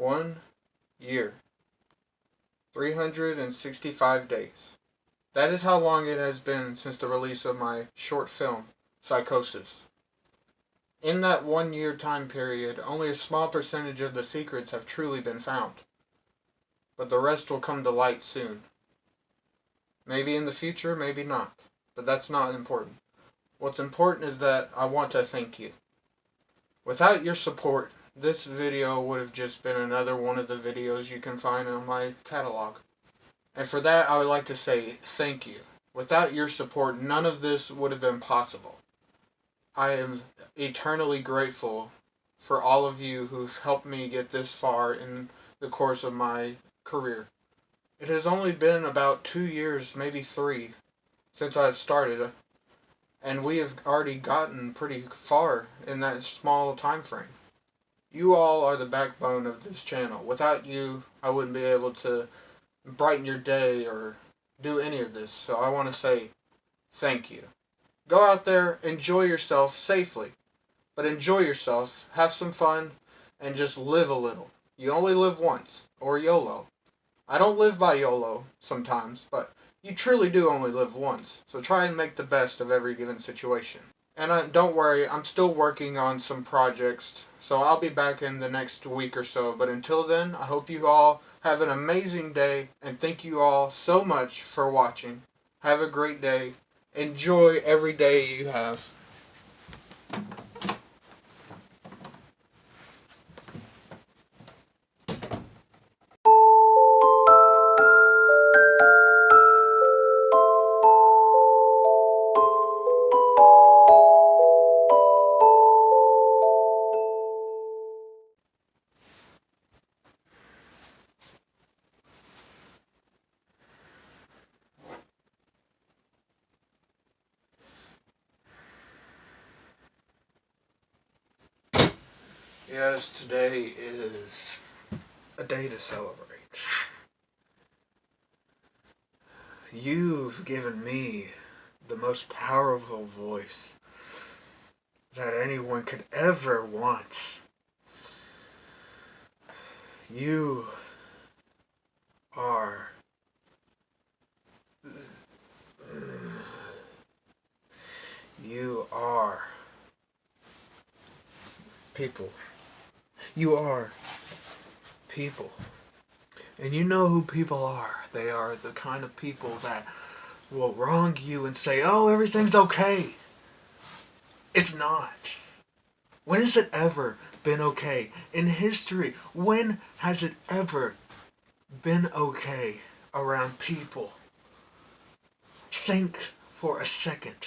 One year. 365 days. That is how long it has been since the release of my short film, Psychosis. In that one year time period, only a small percentage of the secrets have truly been found. But the rest will come to light soon. Maybe in the future, maybe not. But that's not important. What's important is that I want to thank you. Without your support, this video would have just been another one of the videos you can find on my catalog. And for that, I would like to say thank you. Without your support, none of this would have been possible. I am eternally grateful for all of you who've helped me get this far in the course of my career. It has only been about two years, maybe three, since I've started, and we have already gotten pretty far in that small time frame. You all are the backbone of this channel. Without you, I wouldn't be able to brighten your day or do any of this. So I want to say thank you. Go out there, enjoy yourself safely. But enjoy yourself, have some fun, and just live a little. You only live once, or YOLO. I don't live by YOLO sometimes, but you truly do only live once. So try and make the best of every given situation. And uh, don't worry, I'm still working on some projects, so I'll be back in the next week or so. But until then, I hope you all have an amazing day, and thank you all so much for watching. Have a great day. Enjoy every day you have. Yes, today is a day to celebrate. You've given me the most powerful voice that anyone could ever want. You are you are people. You are people. And you know who people are. They are the kind of people that will wrong you and say, oh, everything's okay. It's not. When has it ever been okay? In history, when has it ever been okay around people? Think for a second.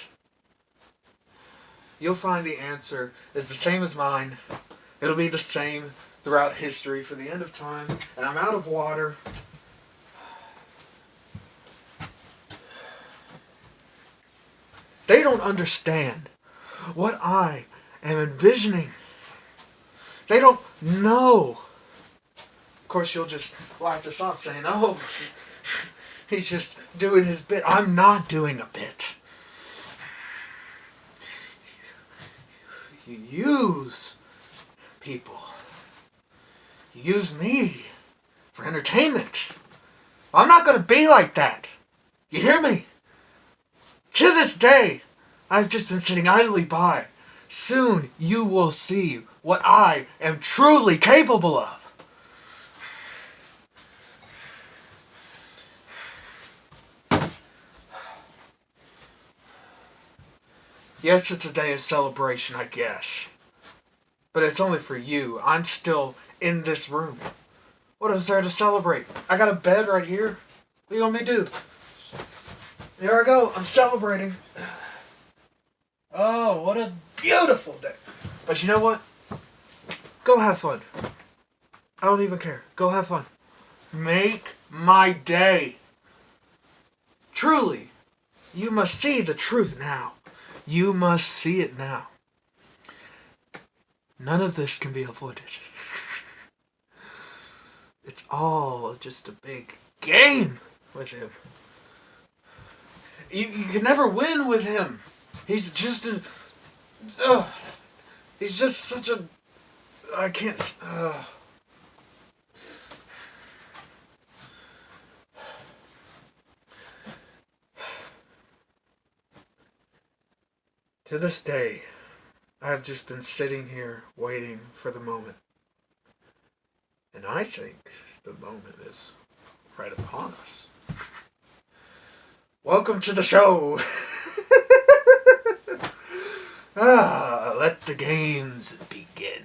You'll find the answer is the same as mine. It'll be the same throughout history for the end of time. And I'm out of water. They don't understand what I am envisioning. They don't know. Of course, you'll just laugh this off saying, oh, he's just doing his bit. I'm not doing a bit. You use people. You use me for entertainment. I'm not going to be like that. You hear me? To this day, I've just been sitting idly by. Soon you will see what I am truly capable of. Yes, it's a day of celebration, I guess. But it's only for you. I'm still in this room. What is there to celebrate? I got a bed right here. What do you want me to do? There I go. I'm celebrating. Oh, what a beautiful day. But you know what? Go have fun. I don't even care. Go have fun. Make my day. Truly, you must see the truth now. You must see it now. None of this can be avoided. It's all just a big game with him. You, you can never win with him. He's just a. Uh, he's just such a. I can't. Uh, to this day, I have just been sitting here waiting for the moment. And I think the moment is right upon us. Welcome to the show! ah, let the games begin.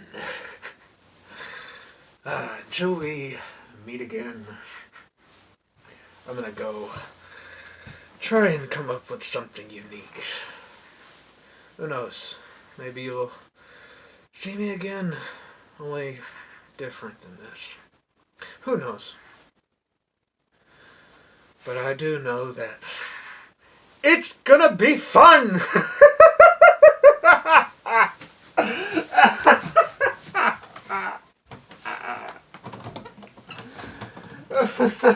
Ah, until we meet again, I'm gonna go try and come up with something unique. Who knows? Maybe you'll see me again, only different than this. Who knows? But I do know that it's gonna be fun!